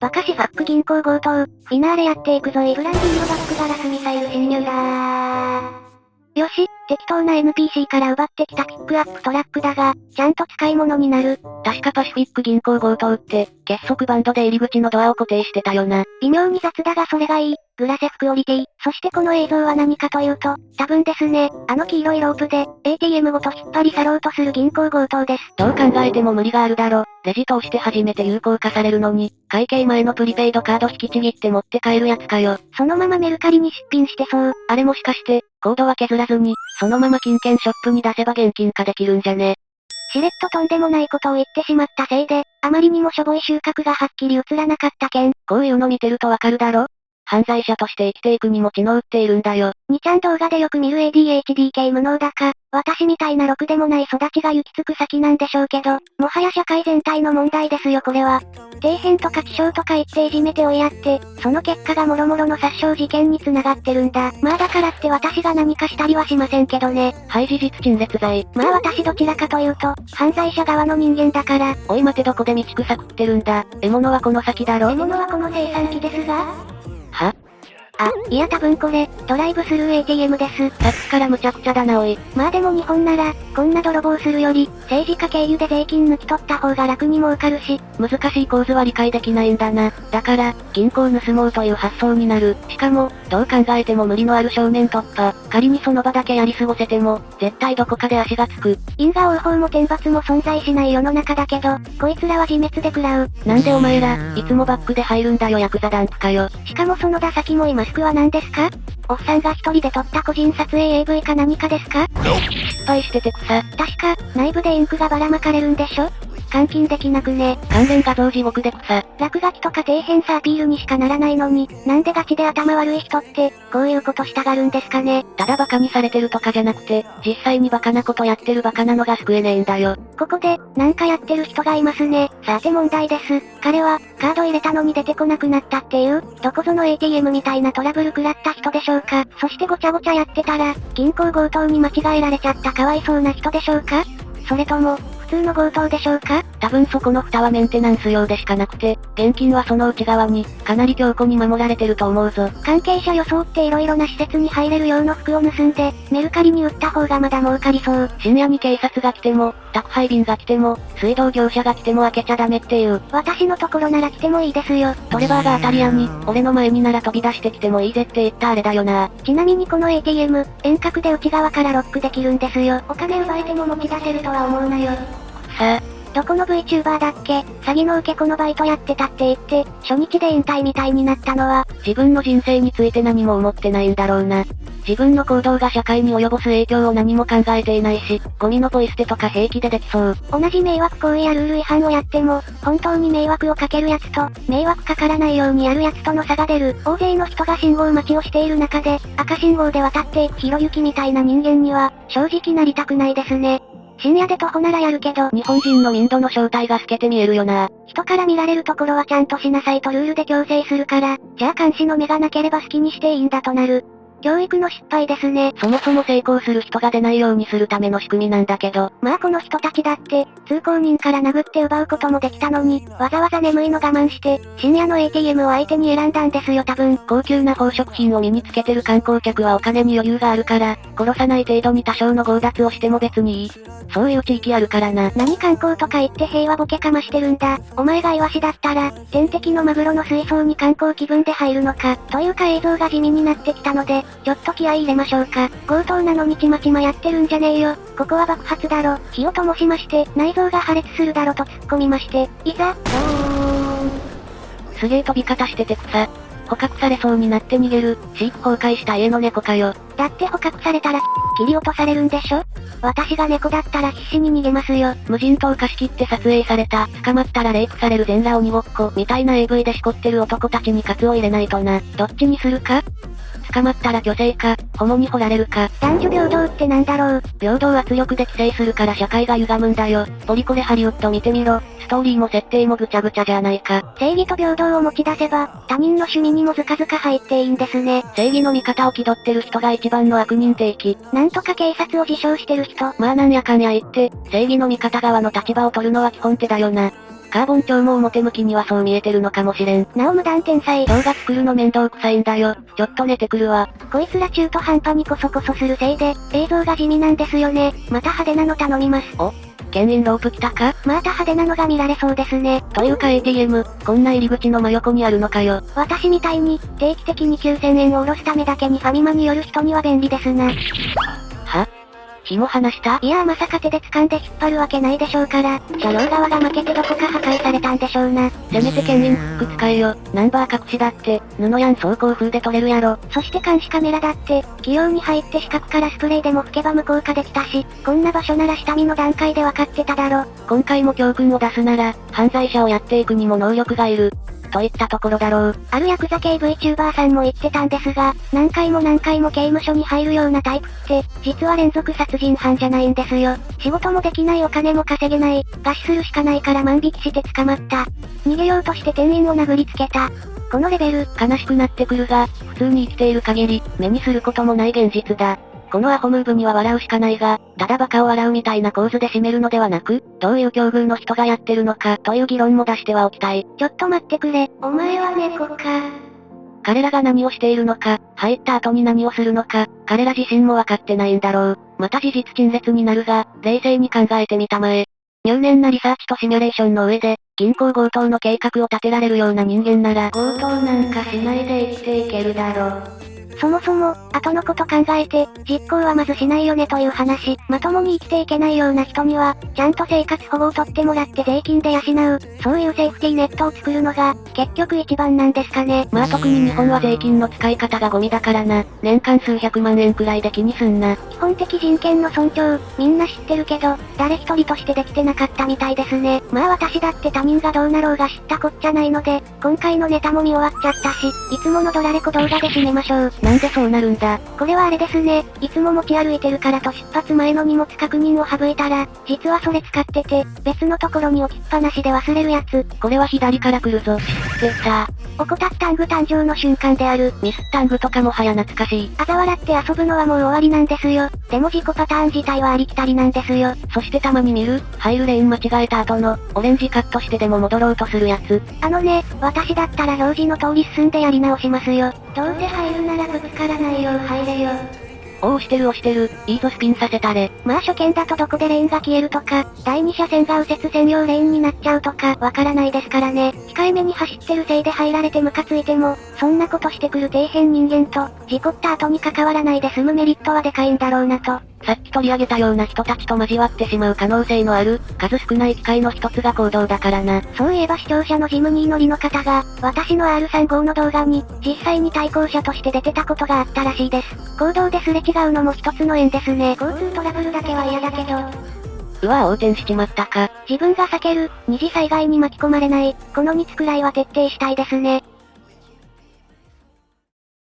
バカしファック銀行強盗、フィナーレやっていくぞい。ブランディングバックガラスミサイル侵入だー。よし、適当な NPC から奪ってきたピックアップトラックだが、ちゃんと使い物になる。確かパシフィック銀行強盗って、結束バンドで入り口のドアを固定してたよな。微妙に雑だがそれがいい。グラセフクオリティ。そしてこの映像は何かというと、多分ですね、あの黄色いロープで、ATM ごと引っ張り去ろうとする銀行強盗です。どう考えても無理があるだろ。レジ通して初めて有効化されるのに、会計前のプリペイドカード引きちぎって持って帰るやつかよ。そのままメルカリに出品してそう。あれもしかして、コードは削らずに、そのまま金券ショップに出せば現金化できるんじゃね。しれっととんでもないことを言ってしまったせいで、あまりにもしょぼい収穫がはっきり映らなかった件。こういうの見てるとわかるだろ？犯罪者として生きていくにも血の打っているんだよ。2ちゃん動画でよく見る ADHD 系無能だか、私みたいなろくでもない育ちが行き着く先なんでしょうけど、もはや社会全体の問題ですよこれは。底辺とか気象とか言っていじめて追いやって、その結果が諸々の殺傷事件に繋がってるんだ。まあだからって私が何かしたりはしませんけどね。はい事実陳列罪。まあ私どちらかというと、犯罪者側の人間だから。おい待てどこで道草食ってるんだ。獲物はこの先だろ。獲物はこの生産機ですがは？あ、いや多分これ、ドライブスルー ATM です。さっきから無茶苦茶だなおい。まあでも日本なら、こんな泥棒するより、政治家経由で税金抜き取った方が楽に儲かるし、難しい構図は理解できないんだな。だから、銀行盗もうという発想になる。しかも、どう考えても無理のある少年突破。仮にその場だけやり過ごせても、絶対どこかで足がつく。因果応報も天罰も存在しない世の中だけど、こいつらは自滅で食らう。なんでお前ら、いつもバックで入るんだよヤクザ団地かよ。しかもその打先も今服は何ですか？おっさんが一人で撮った個人撮影 AV か何かですか？失敗してて草。確か、内部でインクがばらまかれるんでしょ？換金できなくね。関連画像地獄で草。落書きとか底辺さアピールにしかならないのに、なんでガチで頭悪い人って、こういうことしたがるんですかね。ただバカにされてるとかじゃなくて、実際にバカなことやってるバカなのが救えねえんだよ。ここで、なんかやってる人がいますね。さて問題です。彼は、カード入れたのに出てこなくなったっていう、どこぞの ATM みたいなトラブル食らった人でしょうか。そしてごちゃごちゃやってたら、銀行強盗に間違えられちゃったかわいそうな人でしょうかそれとも、普通の強盗でしょうか？多分そこの蓋はメンテナンス用でしかなくて、現金はその内側に、かなり強固に守られてると思うぞ。関係者装って色々な施設に入れる用の服を盗んで、メルカリに売った方がまだ儲かりそう。深夜に警察が来ても、宅配便が来ても、水道業者が来ても開けちゃダメっていう。私のところなら来てもいいですよ。トレバーが当たり屋に、俺の前になら飛び出してきてもいいぜって言ったあれだよな。ちなみにこの ATM、遠隔で内側からロックできるんですよ。お金奪えても持ち出せるとは思うなよ。さ、どこの VTuber だっけ？詐欺の受け子のバイトやってたって言って、初日で引退みたいになったのは、自分の人生について何も思ってないんだろうな。自分の行動が社会に及ぼす影響を何も考えていないし、ゴミのポイ捨てとか平気でできそう。同じ迷惑行為やルール違反をやっても、本当に迷惑をかけるやつと、迷惑かからないようにやるやつとの差が出る。大勢の人が信号待ちをしている中で、赤信号で渡っていくひろゆきみたいな人間には、正直なりたくないですね。深夜で徒歩ならやるけど、日本人のインドの正体が透けて見えるよな。人から見られるところはちゃんとしなさいとルールで強制するから、じゃあ監視の目がなければ好きにしていいんだとなる。教育の失敗ですね。そもそも成功する人が出ないようにするための仕組みなんだけど。まあこの人たちだって、通行人から殴って奪うこともできたのに、わざわざ眠いの我慢して、深夜の ATM を相手に選んだんですよ多分。高級な宝飾品を身につけてる観光客はお金に余裕があるから、殺さない程度に多少の強奪をしても別にいい。そういう地域あるからな。何観光とか言って平和ボケかましてるんだ。お前がイワシだったら、天敵のマグロの水槽に観光気分で入るのか。というか映像が地味になってきたので、ちょっと気合い入れましょうか。強盗なのにちまちまやってるんじゃねえよ。ここは爆発だろ。火を灯しまして、内臓が破裂するだろと突っ込みまして、いざ、ドーン。すげえ飛び方してて草。捕獲されそうになって逃げる、飼育崩壊した家の猫かよ。だって捕獲されたら、切り落とされるんでしょ？私が猫だったら必死に逃げますよ。無人島貸し切って撮影された、捕まったらレイプされる全裸鬼ごっこ、みたいな AV でしこってる男たちにカツを入れないとな。どっちにするか？捕まったら虚勢か、ホモに掘られるか。男女平等ってなんだろう？平等圧力で規制するから社会が歪むんだよ。ポリコレハリウッド見てみろ。ストーリーも設定もぐちゃぐちゃじゃないか。正義と平等を持ち出せば、他人の趣味にもずかずか入っていいんですね。正義の味方を気取ってる人が一番の悪人定期。なんとか警察を自称してる人。まあなんやかんや言って、正義の味方側の立場を取るのは基本手だよな。カーボン超も表向きにはそう見えてるのかもしれん。なお無断天才。動画作るの面倒くさいんだよ。ちょっと寝てくるわ。こいつら中途半端にコソコソするせいで、映像が地味なんですよね。また派手なの頼みます。お牽引ロープ来たか？また派手なのが見られそうですね。というか ATM、こんな入り口の真横にあるのかよ。私みたいに、定期的に9000円を下ろすためだけにファミマに寄る人には便利ですな。は紐離した？いやーまさか手で掴んで引っ張るわけないでしょうから、車両側が負けてどこか破壊されたんでしょうな。せめて牽引フック使えよ。ナンバー隠しだって、布やん走行風で取れるやろ。そして監視カメラだって、器用に入って四角からスプレーでも吹けば無効化できたし、こんな場所なら下見の段階で分かってただろ。今回も教訓を出すなら、犯罪者をやっていくにも能力がいる。といったところだろう。あるヤクザ系 VTuber さんも言ってたんですが、何回も何回も刑務所に入るようなタイプって、実は連続殺人犯じゃないんですよ。仕事もできないお金も稼げない、餓死するしかないから万引きして捕まった。逃げようとして店員を殴りつけた。このレベル、悲しくなってくるが、普通に生きている限り、目にすることもない現実だ。このアホムーブには笑うしかないが、ただバカを笑うみたいな構図で締めるのではなく、どういう境遇の人がやってるのか、という議論も出してはおきたい。ちょっと待ってくれ。お前は猫か。彼らが何をしているのか、入った後に何をするのか、彼ら自身もわかってないんだろう。また事実陳列になるが、冷静に考えてみたまえ。入念なリサーチとシミュレーションの上で、銀行強盗の計画を立てられるような人間なら、強盗なんかしないで生きていけるだろう。そもそも、後のこと考えて、実行はまずしないよねという話。まともに生きていけないような人には、ちゃんと生活保護を取ってもらって税金で養う、そういうセーフティーネットを作るのが、結局一番なんですかね。まあ特に日本は税金の使い方がゴミだからな。年間数百万円くらいで気にすんな。基本的人権の尊重、みんな知ってるけど、誰一人としてできてなかったみたいですね。まあ私だって他人がどうなろうが知ったこっちゃないので、今回のネタも見終わっちゃったし、いつものドラレコ動画で締めましょう。なんでそうなるんだ？これはあれですね。いつも持ち歩いてるからと出発前の荷物確認を省いたら、実はそれ使ってて、別のところに置きっぱなしで忘れるやつ。これは左から来るぞ。知ってた。怠ったング誕生の瞬間である。ミスタングとかもはや懐かしい。あざ笑って遊ぶのはもう終わりなんですよ。でも自己パターン自体はありきたりなんですよ。そしてたまに見る、入るレーン間違えた後の、オレンジカットしてでも戻ろうとするやつ。あのね、私だったら表示の通り進んでやり直しますよ。どうせ入るならぶつからないよう入れよ。おお押してる押してる、いいぞスピンさせたれ。まあ初見だとどこでレーンが消えるとか、第二車線が右折専用レーンになっちゃうとか、わからないですからね。控えめに走ってるせいで入られてムカついても、そんなことしてくる底辺人間と、事故った後に関わらないで済むメリットはでかいんだろうなと。さっき取り上げたような人たちと交わってしまう可能性のある、数少ない機会の一つが行動だからな。そういえば視聴者のジムニー乗りの方が、私の R35 の動画に、実際に対向車として出てたことがあったらしいです。行動ですれ違うのも一つの縁ですね。交通トラブルだけは嫌だけど、うわ横転しちまったか。自分が避ける、二次災害に巻き込まれない、この3つくらいは徹底したいですね。